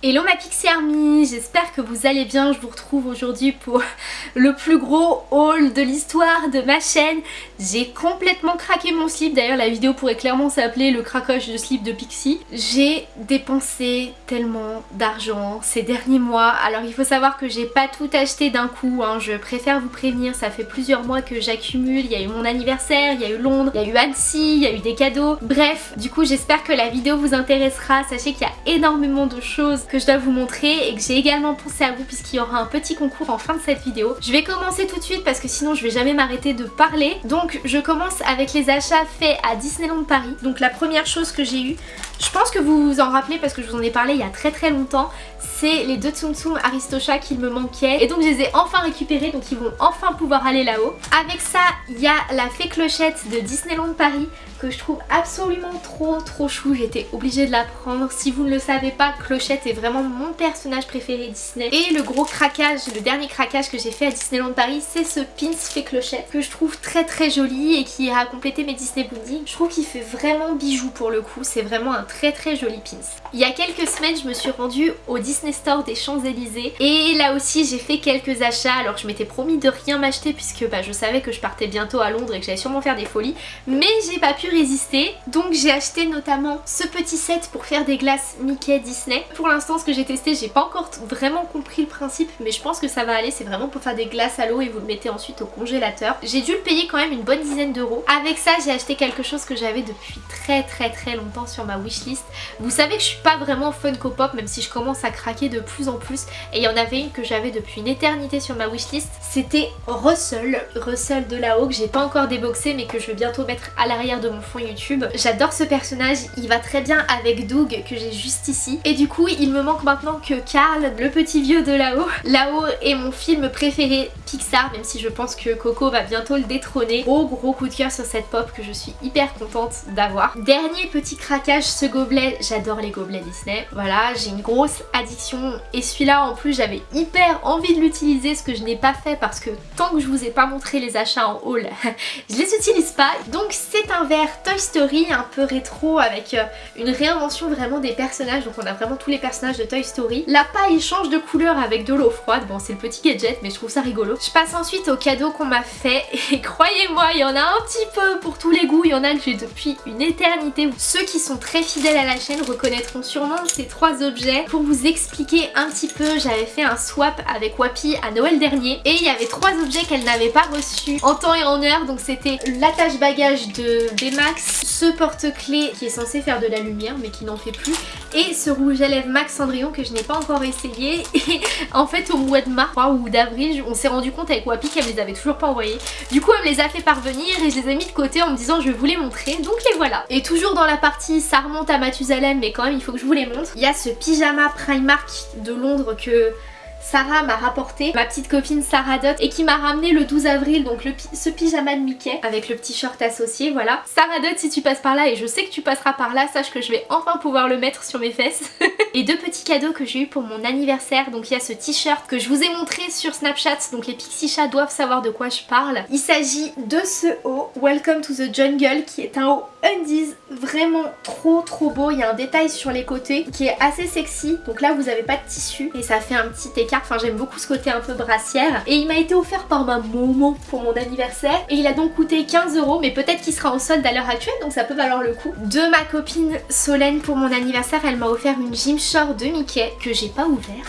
Hello ma Pixie Army, j'espère que vous allez bien, je vous retrouve aujourd'hui pour le plus gros haul de l'histoire de ma chaîne. J'ai complètement craqué mon slip, d'ailleurs la vidéo pourrait clairement s'appeler le craquage de slip de Pixie. J'ai dépensé tellement d'argent ces derniers mois, alors il faut savoir que j'ai pas tout acheté d'un coup, hein. je préfère vous prévenir, ça fait plusieurs mois que j'accumule, il y a eu mon anniversaire, il y a eu Londres, il y a eu Annecy, il y a eu des cadeaux, bref, du coup j'espère que la vidéo vous intéressera, sachez qu'il y a énormément de choses que je dois vous montrer et que j'ai également pensé à vous puisqu'il y aura un petit concours en fin de cette vidéo. Je vais commencer tout de suite parce que sinon je vais jamais m'arrêter de parler. Donc je commence avec les achats faits à Disneyland Paris. Donc la première chose que j'ai eue, je pense que vous vous en rappelez parce que je vous en ai parlé il y a très très longtemps, c'est les deux Tsum Tsum Aristocha qu'il me manquait et donc je les ai enfin récupérés donc ils vont enfin pouvoir aller là-haut. Avec ça il y a la fée clochette de Disneyland Paris que je trouve absolument trop trop chou, j'étais obligée de la prendre. Si vous ne le savez pas, Clochette est vraiment mon personnage préféré Disney. Et le gros craquage, le dernier craquage que j'ai fait à Disneyland Paris, c'est ce pins fait Clochette que je trouve très très joli et qui ira compléter mes Disney Bunny. Je trouve qu'il fait vraiment bijou pour le coup, c'est vraiment un très très joli pins. Il y a quelques semaines, je me suis rendue au Disney Store des Champs-Élysées et là aussi j'ai fait quelques achats alors que je m'étais promis de rien m'acheter puisque bah, je savais que je partais bientôt à Londres et que j'allais sûrement faire des folies mais j'ai pas pu résister. Donc j'ai acheté notamment ce petit set pour faire des glaces Mickey Disney. Pour l'instant ce que j'ai testé j'ai pas encore vraiment compris le principe mais je pense que ça va aller. C'est vraiment pour faire des glaces à l'eau et vous le mettez ensuite au congélateur. J'ai dû le payer quand même une bonne dizaine d'euros. Avec ça j'ai acheté quelque chose que j'avais depuis très très très longtemps sur ma wishlist. Vous savez que je suis pas vraiment Funko Pop même si je commence à craquer de plus en plus. Et il y en avait une que j'avais depuis une éternité sur ma wishlist. C'était Russell. Russell de là-haut que j'ai pas encore déboxé mais que je vais bientôt mettre à l'arrière de mon fond YouTube. J'adore ce personnage, il va très bien avec Doug que j'ai juste ici. Et du coup il me manque maintenant que Carl, le petit vieux de là-haut. Là-haut est mon film préféré Pixar même si je pense que Coco va bientôt le détrôner. Gros gros coup de cœur sur cette pop que je suis hyper contente d'avoir. Dernier petit craquage, ce gobelet, j'adore les gobelets Disney. Voilà, j'ai une grosse addiction et celui-là en plus j'avais hyper envie de l'utiliser ce que je n'ai pas fait parce que tant que je vous ai pas montré les achats en haul, je les utilise pas. Donc c'est un verre Toy Story un peu rétro avec euh, une réinvention vraiment des personnages donc on a vraiment tous les personnages de Toy Story. La paille change de couleur avec de l'eau froide, bon c'est le petit gadget mais je trouve ça rigolo. Je passe ensuite au cadeau qu'on m'a fait et croyez-moi il y en a un petit peu pour tous les goûts, il y en a que j'ai depuis une éternité. Ceux qui sont très fidèles à la chaîne reconnaîtront sûrement ces trois objets. Pour vous expliquer un petit peu, j'avais fait un swap avec Wapi à Noël dernier et il y avait trois objets qu'elle n'avait pas reçus en temps et en heure donc c'était l'attache bagage de Max, ce porte-clés qui est censé faire de la lumière mais qui n'en fait plus et ce rouge à lèvres Max Cendrillon que je n'ai pas encore essayé. Et en fait au mois de mars ou d'avril on s'est rendu compte avec Wapi qu'elle me les avait toujours pas envoyés du coup elle me les a fait parvenir et je les ai mis de côté en me disant je vous les montrer. Donc les voilà. Et toujours dans la partie ça remonte à Mathusalem mais quand même il faut que je vous les montre. Il y a ce pyjama Primark de Londres que Sarah m'a rapporté, ma petite copine Sarah Dot et qui m'a ramené le 12 avril donc ce pyjama de Mickey avec le petit short associé voilà. Sarah Dot si tu passes par là et je sais que tu passeras par là, sache que je vais enfin pouvoir le mettre sur mes fesses. et deux petits cadeaux que j'ai eu pour mon anniversaire donc il y a ce t-shirt que je vous ai montré sur Snapchat donc les Pixie Chats doivent savoir de quoi je parle. Il s'agit de ce haut Welcome to the Jungle qui est un haut undies vraiment trop trop beau. Il y a un détail sur les côtés qui est assez sexy donc là vous n'avez pas de tissu et ça fait un petit Enfin j'aime beaucoup ce côté un peu brassière. Et il m'a été offert par ma maman pour mon anniversaire. Et il a donc coûté 15 euros mais peut-être qu'il sera en solde à l'heure actuelle donc ça peut valoir le coup. De ma copine Solène pour mon anniversaire elle m'a offert une Gymshark de Mickey que j'ai pas ouvert.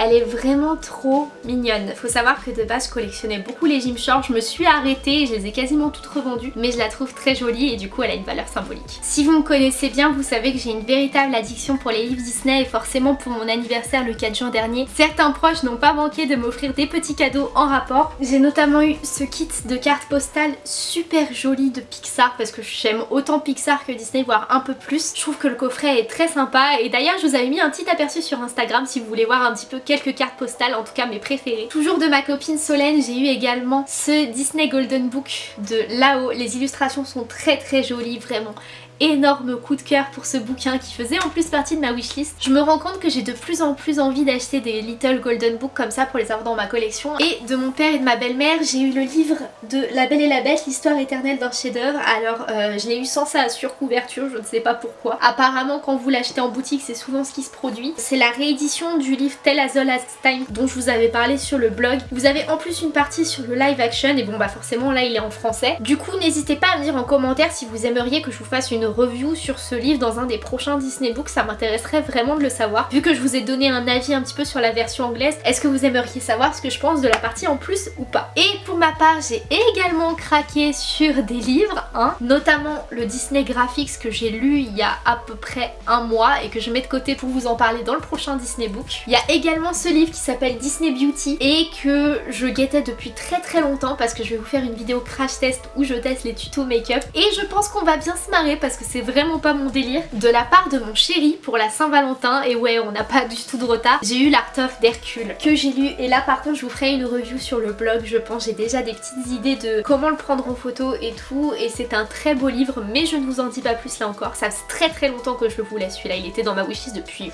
Elle est vraiment trop mignonne. Faut savoir que de base je collectionnais beaucoup les Gymshark. Je me suis arrêtée et je les ai quasiment toutes revendues. Mais je la trouve très jolie et du coup elle a une valeur symbolique. Si vous me connaissez bien, vous savez que j'ai une véritable addiction pour les livres Disney et forcément pour mon anniversaire le 4 juin dernier, certains proches n'ont pas manqué de m'offrir des petits cadeaux en rapport. J'ai notamment eu ce kit de cartes postales super joli de Pixar parce que j'aime autant Pixar que Disney voire un peu plus. Je trouve que le coffret est très sympa et d'ailleurs je vous avais mis un petit aperçu sur Instagram si vous voulez voir un petit peu quelques cartes postales, en tout cas mes préférées. Toujours de ma copine Solène, j'ai eu également ce Disney Golden Book de là-haut. Les illustrations sont très très jolies, vraiment énorme coup de cœur pour ce bouquin qui faisait en plus partie de ma wishlist. Je me rends compte que j'ai de plus en plus envie d'acheter des Little Golden Books comme ça pour les avoir dans ma collection. Et de mon père et de ma belle-mère, j'ai eu le livre de La Belle et la Bête, l'histoire éternelle d'un chef-d'œuvre. Alors euh, je l'ai eu sans sa surcouverture, je ne sais pas pourquoi. Apparemment quand vous l'achetez en boutique, c'est souvent ce qui se produit. C'est la réédition du livre Tell as as Time dont je vous avais parlé sur le blog. Vous avez en plus une partie sur le live action et bon bah forcément là il est en français. Du coup n'hésitez pas à me dire en commentaire si vous aimeriez que je vous fasse une review sur ce livre dans un des prochains Disney Books, ça m'intéresserait vraiment de le savoir. Vu que je vous ai donné un avis un petit peu sur la version anglaise, est-ce que vous aimeriez savoir ce que je pense de la partie en plus ou pas? Et pour ma part j'ai également craqué sur des livres, hein, notamment le Disney Graphics que j'ai lu il y a à peu près un mois et que je mets de côté pour vous en parler dans le prochain Disney Book. Il y a également ce livre qui s'appelle Disney Beauty et que je guettais depuis très très longtemps parce que je vais vous faire une vidéo crash test où je teste les tutos make-up et je pense qu'on va bien se marrer parce que c'est vraiment pas mon délire. De la part de mon chéri pour la Saint-Valentin et ouais on n'a pas du tout de retard, j'ai eu l'Art of d'Hercule que j'ai lu. Et là par contre je vous ferai une review sur le blog je pense. J'ai déjà des petites idées de comment le prendre en photo et tout. Et c'est un très beau livre mais je ne vous en dis pas plus là encore. Ça fait très très longtemps que je le voulais celui-là. Il était dans ma wishlist depuis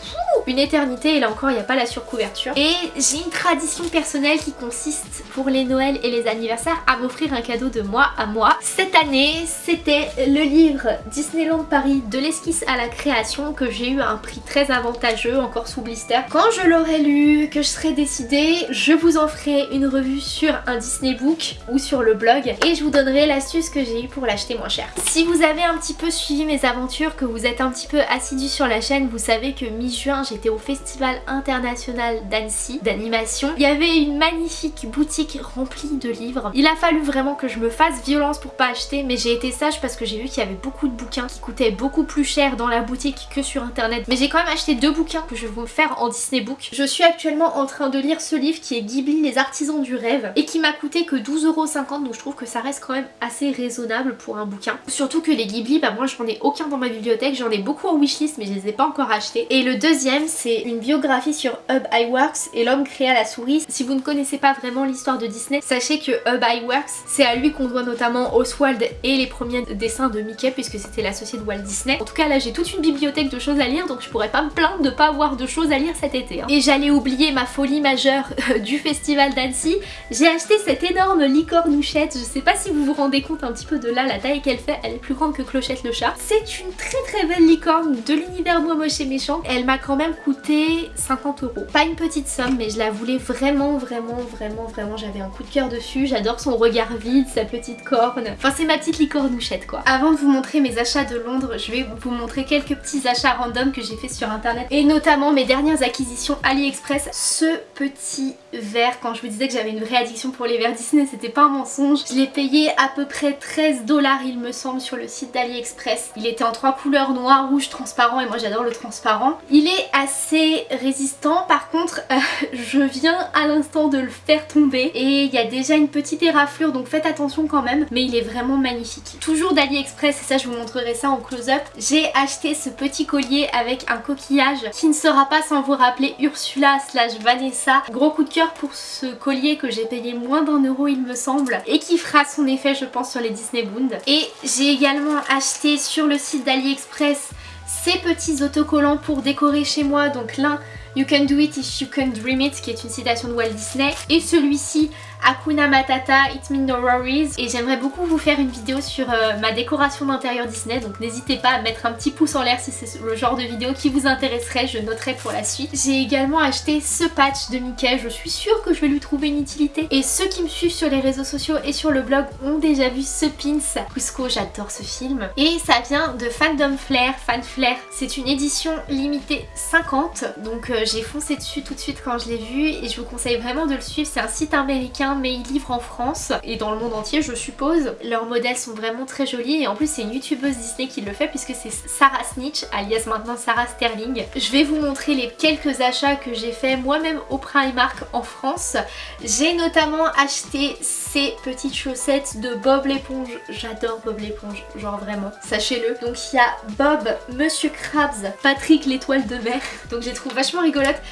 une éternité. Et là encore il n'y a pas la surcouverture. Et j'ai une tradition personnelle qui consiste pour les Noëls et les anniversaires à m'offrir un cadeau de moi à moi. Cette année c'était le livre Disneyland Paris de l'esquisse à la création que j'ai eu à un prix très avantageux encore sous blister. Quand je l'aurai lu, que je serai décidée, je vous en ferai une revue sur un Disney Book ou sur le blog et je vous donnerai l'astuce que j'ai eu pour l'acheter moins cher. Si vous avez un petit peu suivi mes aventures, que vous êtes un petit peu assidu sur la chaîne, vous savez que mi-juin j'étais au Festival International d'Annecy d'animation. Il y avait une magnifique boutique remplie de livres. Il a fallu vraiment que je me fasse violence pour pas acheter mais j'ai été sage parce que j'ai vu qu'il y avait beaucoup de bouquins qui coûtaient beaucoup plus cher dans la boutique que sur internet. Mais j'ai quand même acheté deux bouquins que je vais vous faire en Disney Book. Je suis actuellement en train de lire ce livre qui est Ghibli les artisans du rêve et qui m'a coûté que 12,50€ donc je trouve que ça reste quand même assez raisonnable pour un bouquin. Surtout que les Ghibli, bah moi j'en ai aucun dans ma bibliothèque, j'en ai beaucoup en wishlist mais je les ai pas encore achetés. Et le deuxième c'est une biographie sur Hub Iworks et l'homme créa la souris. Si vous ne connaissez pas vraiment l'histoire de Disney, sachez que Hub Iworks c'est à lui qu'on doit notamment Oswald et les premiers dessins de Mickey puisque c'était l'associé de Walt Disney. En tout cas là j'ai toute une bibliothèque de choses à lire donc je pourrais pas me plaindre de pas avoir de choses à lire cet été. Hein. Et j'allais oublier ma folie majeure du festival d'Annecy. J'ai acheté cette énorme licornouchette. Je sais pas si vous vous rendez compte un petit peu de là la taille qu'elle fait. Elle est plus grande que Clochette le chat. C'est une très très belle licorne de l'univers moi moche et méchant. Elle m'a quand même coûté 50 euros. Pas une petite somme mais je la voulais vraiment vraiment vraiment vraiment. J'avais un coup de cœur dessus. J'adore son regard vide, sa petite corne. Enfin c'est ma petite licornouchette quoi. Avant de vous montrer mes achats de Londres, je vais vous montrer quelques petits achats random que j'ai fait sur internet et notamment mes dernières acquisitions AliExpress. Ce petit verre, quand je vous disais que j'avais une vraie addiction pour les verres Disney, c'était pas un mensonge. Je l'ai payé à peu près 13 dollars il me semble sur le site d'AliExpress. Il était en trois couleurs, noir, rouge, transparent et moi j'adore le transparent. Il est assez résistant par contre euh, je viens à l'instant de le faire tomber et il y a déjà une petite éraflure donc faites attention quand même mais il est vraiment magnifique. Toujours d'AliExpress et ça je vous montrerai ça en close-up, j'ai acheté ce petit collier avec un coquillage qui ne sera pas sans vous rappeler Ursula slash Vanessa. Gros coup de cœur pour ce collier que j'ai payé moins d'un euro il me semble et qui fera son effet je pense sur les Disney Bound. Et j'ai également acheté sur le site d'AliExpress ces petits autocollants pour décorer chez moi. Donc l'un You can do it if you can dream it qui est une citation de Walt Disney. Et celui-ci Akuna Matata, It Mean No Worries. Et j'aimerais beaucoup vous faire une vidéo sur euh, ma décoration d'intérieur Disney. Donc n'hésitez pas à mettre un petit pouce en l'air si c'est le genre de vidéo qui vous intéresserait, je noterai pour la suite. J'ai également acheté ce patch de Mickey, je suis sûre que je vais lui trouver une utilité. Et ceux qui me suivent sur les réseaux sociaux et sur le blog ont déjà vu ce pins. Cusco, j'adore ce film. Et ça vient de Fandom Flair, Fan Flair, c'est une édition limitée 50 donc euh, j'ai foncé dessus tout de suite quand je l'ai vu et je vous conseille vraiment de le suivre, c'est un site américain mais ils livrent en France et dans le monde entier je suppose. Leurs modèles sont vraiment très jolis et en plus c'est une youtubeuse Disney qui le fait puisque c'est Sarah Snitch alias maintenant Sarah Sterling. Je vais vous montrer les quelques achats que j'ai fait moi-même au Primark en France. J'ai notamment acheté ces petites chaussettes de Bob l'éponge. J'adore Bob l'éponge, genre vraiment, sachez-le. Donc il y a Bob, Monsieur Krabs, Patrick l'étoile de mer. Donc j'ai trouvé vachement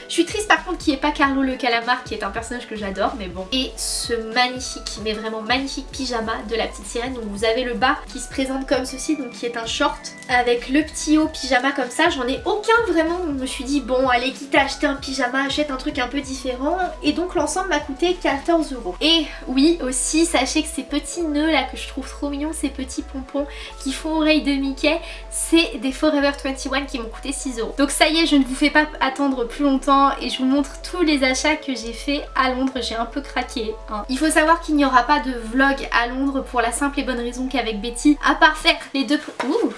Je suis triste par contre qu'il n'y ait pas Carlo le calamar qui est un personnage que j'adore mais bon. Et ce magnifique, mais vraiment magnifique pyjama de la petite sirène. Donc vous avez le bas qui se présente comme ceci, donc qui est un short avec le petit haut pyjama comme ça. J'en ai aucun vraiment, je me suis dit bon allez quitte à acheter un pyjama, achète un truc un peu différent. Et donc l'ensemble m'a coûté 14 euros. Et oui aussi, sachez que ces petits nœuds là que je trouve trop mignons, ces petits pompons qui font oreille de Mickey, c'est des Forever 21 qui m'ont coûté 6 euros. Donc ça y est, je ne vous fais pas attendre plus longtemps et je vous montre tous les achats que j'ai fait à Londres. J'ai un peu craqué. Hein. Il faut savoir qu'il n'y aura pas de vlog à Londres pour la simple et bonne raison qu'avec Betty, à part faire les deux... Ouh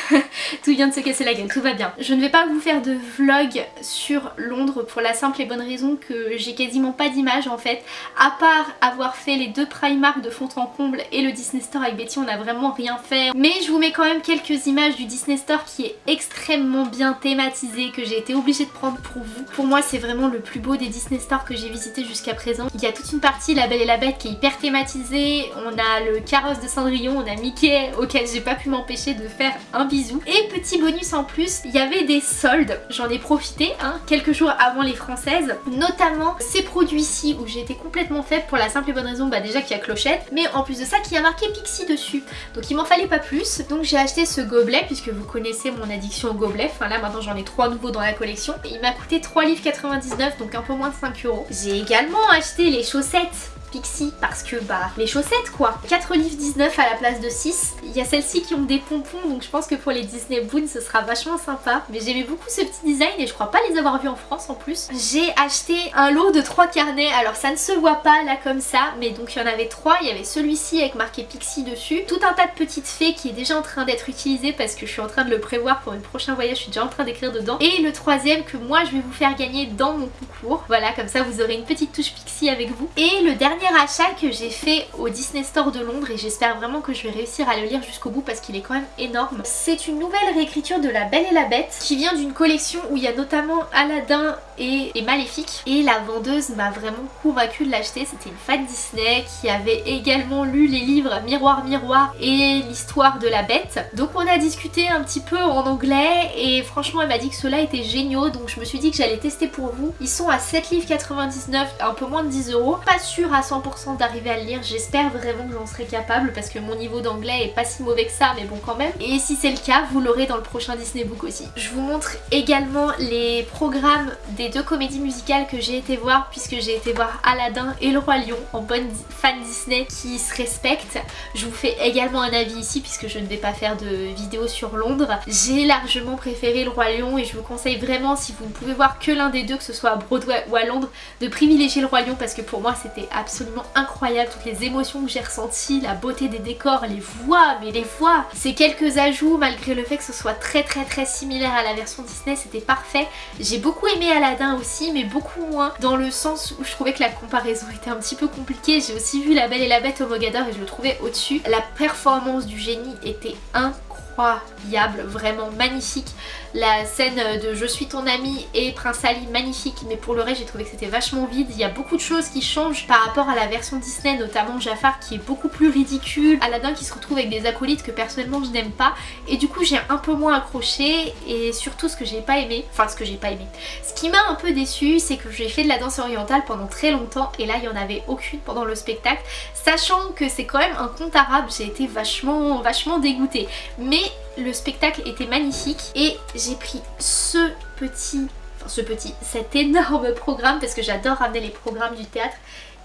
tout vient de se casser la gueule, tout va bien. Je ne vais pas vous faire de vlog sur Londres pour la simple et bonne raison que j'ai quasiment pas d'image en fait. À part avoir fait les deux Primark de fond en comble et le Disney Store avec Betty, on n'a vraiment rien fait. Mais je vous mets quand même quelques images du Disney Store qui est extrêmement bien thématisé, que j'ai été obligée de prendre pour vous. Pour moi c'est vraiment le plus beau des Disney Store que j'ai visité jusqu'à présent. Il y a toute une partie La Belle et la Bête qui est hyper thématisée. On a le carrosse de Cendrillon, on a Mickey auquel j'ai pas pu m'empêcher de faire un bisou. Et petit bonus en plus, il y avait des soldes, j'en ai profité hein, quelques jours avant les françaises, notamment ces produits-ci où été complètement faible pour la simple et bonne raison bah déjà qu'il y a clochette, mais en plus de ça qu'il y a marqué Pixie dessus. Donc il m'en fallait pas plus, donc j'ai acheté ce gobelet puisque vous connaissez mon addiction au gobelet, enfin là maintenant j'en ai trois nouveaux dans la collection. Il m'a coûté 3 livres 99 donc un peu moins de 5 euros. J'ai également acheté les chaussettes Pixie parce que bah les chaussettes quoi. 4 livres 19 à la place de 6 il y a celles-ci qui ont des pompons donc je pense que pour les Disney Boon ce sera vachement sympa. Mais j'aimais beaucoup ce petit design et je crois pas les avoir vus en France en plus. J'ai acheté un lot de 3 carnets. Alors ça ne se voit pas là comme ça mais donc il y en avait 3 il y avait celui-ci avec marqué Pixie dessus. Tout un tas de petites fées qui est déjà en train d'être utilisé parce que je suis en train de le prévoir pour une prochain voyage. Je suis déjà en train d'écrire dedans. Et le troisième que moi je vais vous faire gagner dans mon concours. Voilà comme ça vous aurez une petite touche Pixie avec vous. Et le dernier achat que j'ai fait au Disney Store de Londres et j'espère vraiment que je vais réussir à le lire jusqu'au bout parce qu'il est quand même énorme. C'est une nouvelle réécriture de La Belle et la Bête qui vient d'une collection où il y a notamment Aladdin et, Maléfique et la vendeuse m'a vraiment convaincue de l'acheter. C'était une fan Disney qui avait également lu les livres Miroir Miroir et l'histoire de la bête. Donc on a discuté un petit peu en anglais et franchement elle m'a dit que cela était géniaux donc je me suis dit que j'allais tester pour vous. Ils sont à 7 livres 99, un peu moins de 10 euros. Pas sûr à 100% d'arriver à le lire. J'espère vraiment que j'en serai capable parce que mon niveau d'anglais est pas si mauvais que ça mais bon quand même. Et si c'est le cas, vous l'aurez dans le prochain Disney Book aussi. Je vous montre également les programmes des deux comédies musicales que j'ai été voir puisque j'ai été voir Aladdin et le Roi Lion en bonne fan Disney qui se respecte. Je vous fais également un avis ici puisque je ne vais pas faire de vidéo sur Londres. J'ai largement préféré le Roi Lion et je vous conseille vraiment si vous ne pouvez voir que l'un des deux, que ce soit à Broadway ou à Londres, de privilégier le Roi Lion parce que pour moi c'était absolument incroyable, toutes les émotions que j'ai ressenties, la beauté des décors, les voix, mais les voix Ces quelques ajouts, malgré le fait que ce soit très très très similaire à la version Disney, c'était parfait. J'ai beaucoup aimé Aladdin aussi, mais beaucoup moins dans le sens où je trouvais que la comparaison était un petit peu compliquée. J'ai aussi vu La Belle et la Bête au Mogador et je le trouvais au-dessus. La performance du génie était incroyable, vraiment magnifique. La scène de Je suis ton ami et Prince Ali magnifique mais pour le reste j'ai trouvé que c'était vachement vide. Il y a beaucoup de choses qui changent par rapport à la version Disney notamment Jafar qui est beaucoup plus ridicule, Aladdin qui se retrouve avec des acolytes que personnellement je n'aime pas et du coup j'ai un peu moins accroché et surtout ce que j'ai pas aimé, enfin ce que j'ai pas aimé. Ce qui m'a un peu déçu c'est que j'ai fait de la danse orientale pendant très longtemps et là il y en avait aucune pendant le spectacle sachant que c'est quand même un conte arabe j'ai été vachement vachement dégoûtée mais le spectacle était magnifique et j'ai pris ce petit, enfin ce petit, cet énorme programme parce que j'adore ramener les programmes du théâtre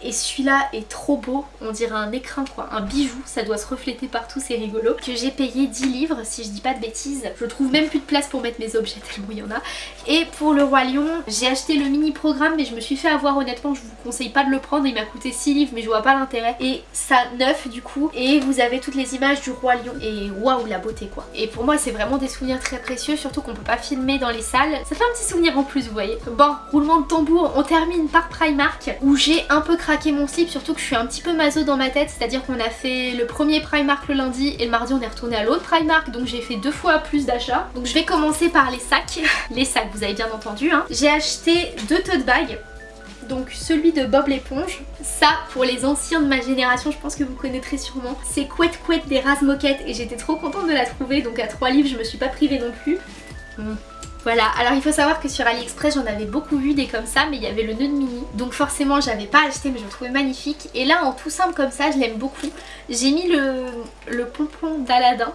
et celui-là est trop beau, on dirait un écrin quoi, un bijou, ça doit se refléter partout, c'est rigolo. Que j'ai payé 10 livres, si je dis pas de bêtises. Je trouve même plus de place pour mettre mes objets tellement il y en a. Et pour le Roi Lion, j'ai acheté le mini programme mais je me suis fait avoir honnêtement, je vous conseille pas de le prendre, il m'a coûté 6 livres mais je vois pas l'intérêt. Et ça neuf du coup, et vous avez toutes les images du Roi Lion et waouh la beauté quoi. Et pour moi c'est vraiment des souvenirs très précieux, surtout qu'on peut pas filmer dans les salles. Ça fait un petit souvenir en plus vous voyez. Bon, roulement de tambour, on termine par Primark où j'ai un peu craqué mon slip, surtout que je suis un petit peu maso dans ma tête, c'est-à-dire qu'on a fait le premier Primark le lundi et le mardi on est retourné à l'autre Primark, donc j'ai fait deux fois plus d'achats. Donc je vais commencer par les sacs, les sacs vous avez bien entendu. Hein. J'ai acheté deux tote bags, donc celui de Bob l'éponge. Ça, pour les anciens de ma génération, je pense que vous connaîtrez sûrement. C'est Couette Couette des Razmoquettes et j'étais trop contente de la trouver, donc à 3 livres je me suis pas privée non plus. Voilà, alors il faut savoir que sur AliExpress j'en avais beaucoup vu des comme ça mais il y avait le nœud de mini donc forcément j'avais pas acheté mais je le trouvais magnifique et là en tout simple comme ça je l'aime beaucoup. J'ai mis le, pompon d'Aladin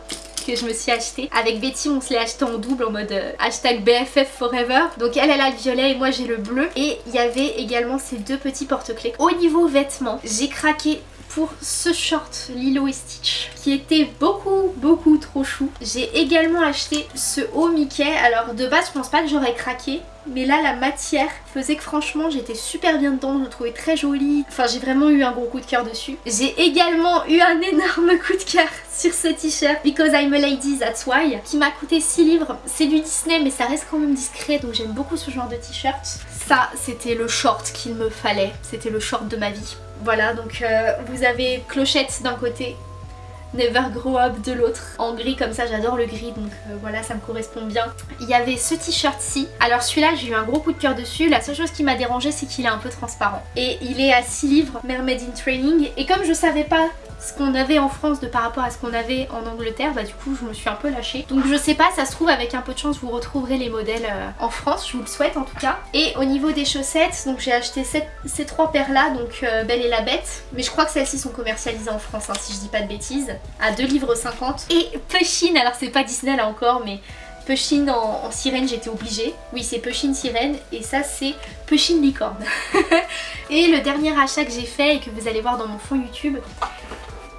que je me suis acheté. Avec Betty on se l'est acheté en double en mode euh, hashtag BFF forever. Donc elle elle a le violet et moi j'ai le bleu. Et il y avait également ces deux petits porte-clés. Au niveau vêtements, j'ai craqué pour ce short Lilo et Stitch qui était beaucoup beaucoup trop chou. J'ai également acheté ce haut Mickey. Alors de base je pense pas que j'aurais craqué mais là la matière faisait que franchement j'étais super bien dedans, je le trouvais très joli. Enfin j'ai vraiment eu un gros coup de cœur dessus. J'ai également eu un énorme coup de cœur sur ce t-shirt Because I'm a Lady That's Why qui m'a coûté 6 livres. C'est du Disney mais ça reste quand même discret donc j'aime beaucoup ce genre de t-shirt. Ça c'était le short qu'il me fallait, c'était le short de ma vie. Voilà donc euh, vous avez clochette d'un côté Never Grow Up de l'autre. En gris comme ça j'adore le gris donc euh, voilà ça me correspond bien. Il y avait ce t-shirt ci alors celui-là j'ai eu un gros coup de cœur dessus. La seule chose qui m'a dérangé c'est qu'il est un peu transparent. Et il est à 6 livres Mermaid in Training. Et comme je savais pas ce qu'on avait en France de par rapport à ce qu'on avait en Angleterre, bah du coup je me suis un peu lâchée. Donc je sais pas, ça se trouve avec un peu de chance vous retrouverez les modèles euh, en France, je vous le souhaite en tout cas. Et au niveau des chaussettes, donc j'ai acheté ces trois paires là, donc euh, Belle et la Bête. Mais je crois que celles-ci sont commercialisées en France hein, si je dis pas de bêtises, à 2 livres 50. Et Pushing, alors c'est pas Disney là encore mais... Pushing en, sirène j'étais obligée. Oui c'est Pushing sirène et ça c'est Pushing licorne. et le dernier achat que j'ai fait et que vous allez voir dans mon fond YouTube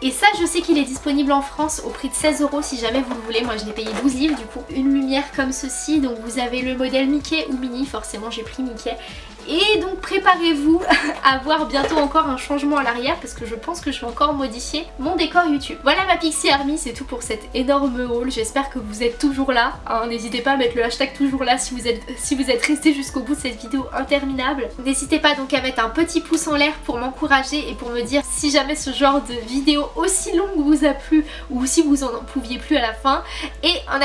et ça je sais qu'il est disponible en France au prix de 16 euros si jamais vous le voulez. Moi je l'ai payé 12 livres du coup. Une lumière comme ceci, donc vous avez le modèle Mickey ou Mini, forcément j'ai pris Mickey. Et donc préparez-vous à voir bientôt encore un changement à l'arrière parce que je pense que je vais encore modifier mon décor YouTube. Voilà ma Pixie Army, c'est tout pour cet énorme haul. J'espère que vous êtes toujours là. Hein. N'hésitez pas à mettre le hashtag toujours là si vous êtes, resté jusqu'au bout de cette vidéo interminable. N'hésitez pas donc à mettre un petit pouce en l'air pour m'encourager et pour me dire si jamais ce genre de vidéo aussi longue vous a plu ou si vous en pouviez plus à la fin. Et en